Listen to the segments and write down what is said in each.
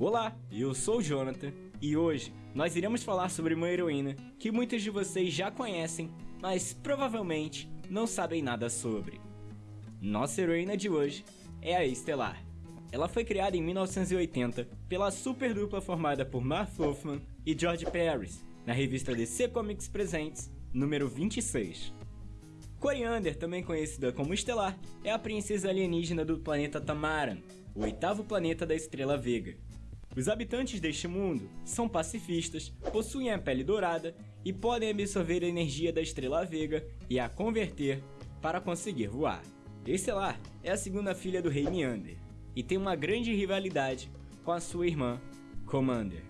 Olá, eu sou o Jonathan e hoje nós iremos falar sobre uma heroína que muitos de vocês já conhecem, mas provavelmente não sabem nada sobre. Nossa heroína de hoje é a Estelar. Ela foi criada em 1980 pela super dupla formada por Mark Wolfman e George Paris, na revista DC Comics Presents, número 26. Coriander, também conhecida como Estelar, é a princesa alienígena do planeta Tamaran, o oitavo planeta da estrela Vega. Os habitantes deste mundo são pacifistas, possuem a pele dourada e podem absorver a energia da estrela Vega e a converter para conseguir voar. Estelar é a segunda filha do rei Meander e tem uma grande rivalidade com a sua irmã, Commander.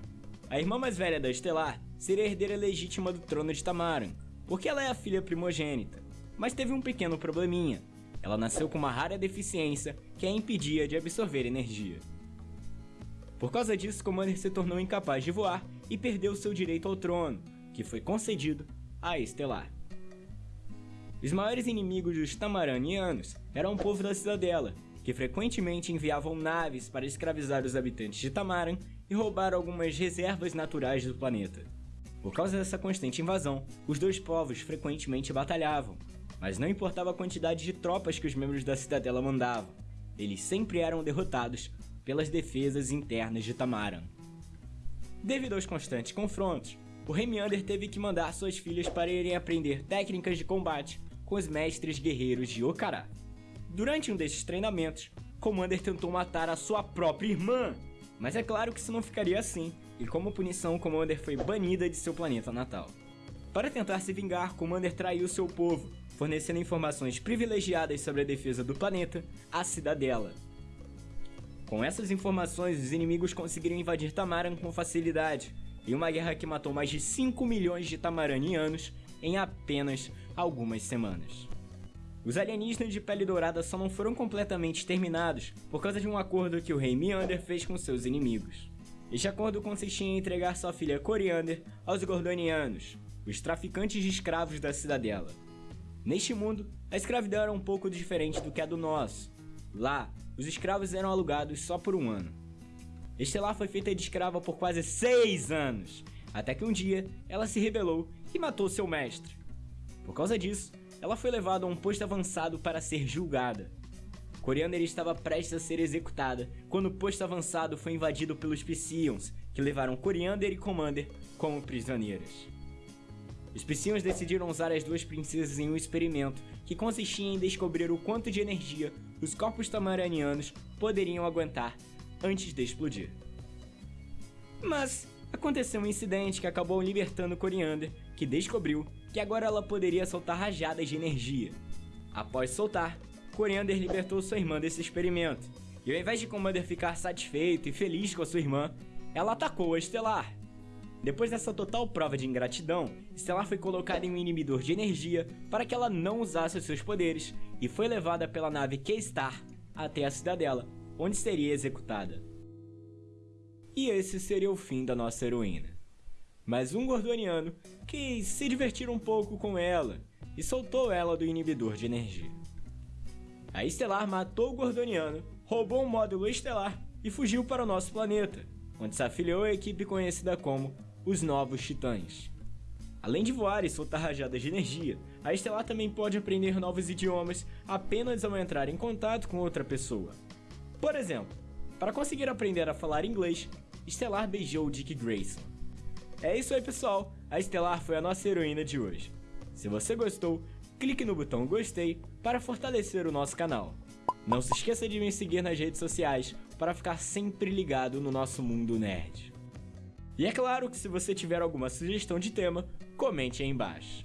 A irmã mais velha da Estelar seria herdeira legítima do trono de Tamaran, porque ela é a filha primogênita, mas teve um pequeno probleminha. Ela nasceu com uma rara deficiência que a impedia de absorver energia. Por causa disso, Commander se tornou incapaz de voar e perdeu seu direito ao trono, que foi concedido a Estelar. Os maiores inimigos dos Tamaranianos eram o povo da cidadela, que frequentemente enviavam naves para escravizar os habitantes de Tamaran e roubar algumas reservas naturais do planeta. Por causa dessa constante invasão, os dois povos frequentemente batalhavam, mas não importava a quantidade de tropas que os membros da cidadela mandavam, eles sempre eram derrotados pelas defesas internas de Tamaran. Devido aos constantes confrontos, o rei Meander teve que mandar suas filhas para irem aprender técnicas de combate com os mestres guerreiros de Okara. Durante um desses treinamentos, Commander tentou matar a sua própria irmã, mas é claro que isso não ficaria assim, e como punição, Commander foi banida de seu planeta natal. Para tentar se vingar, Commander traiu seu povo, fornecendo informações privilegiadas sobre a defesa do planeta à Cidadela, com essas informações, os inimigos conseguiram invadir Tamaran com facilidade, em uma guerra que matou mais de 5 milhões de tamaranianos em apenas algumas semanas. Os alienígenas de pele dourada só não foram completamente exterminados por causa de um acordo que o rei Meander fez com seus inimigos. Este acordo consistia em entregar sua filha Coriander aos Gordonianos, os traficantes de escravos da cidadela. Neste mundo, a escravidão era um pouco diferente do que a do nosso. Lá, os escravos eram alugados só por um ano. Estelar foi feita de escrava por quase seis anos, até que um dia ela se rebelou e matou seu mestre. Por causa disso, ela foi levada a um posto avançado para ser julgada. Coriander estava prestes a ser executada quando o posto avançado foi invadido pelos Psions, que levaram Coriander e Commander como prisioneiras. Os Psions decidiram usar as duas princesas em um experimento que consistia em descobrir o quanto de energia os corpos tamaranianos poderiam aguentar antes de explodir. Mas aconteceu um incidente que acabou libertando Coriander, que descobriu que agora ela poderia soltar rajadas de energia. Após soltar, Coriander libertou sua irmã desse experimento, e ao invés de Commander ficar satisfeito e feliz com a sua irmã, ela atacou a Estelar. Depois dessa total prova de ingratidão, Stellar foi colocada em um inibidor de energia para que ela não usasse os seus poderes e foi levada pela nave K-Star até a cidadela, onde seria executada. E esse seria o fim da nossa heroína. Mas um gordoniano quis se divertir um pouco com ela e soltou ela do inibidor de energia. A Estelar matou o gordoniano, roubou um módulo estelar e fugiu para o nosso planeta, onde se afiliou à equipe conhecida como os novos titãs. Além de voar e soltar rajadas de energia, a Estelar também pode aprender novos idiomas apenas ao entrar em contato com outra pessoa. Por exemplo, para conseguir aprender a falar inglês, Estelar beijou Dick Grayson. É isso aí pessoal, a Estelar foi a nossa heroína de hoje. Se você gostou, clique no botão gostei para fortalecer o nosso canal. Não se esqueça de me seguir nas redes sociais para ficar sempre ligado no nosso mundo nerd. E é claro que se você tiver alguma sugestão de tema, comente aí embaixo.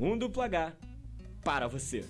Um duplo H para você.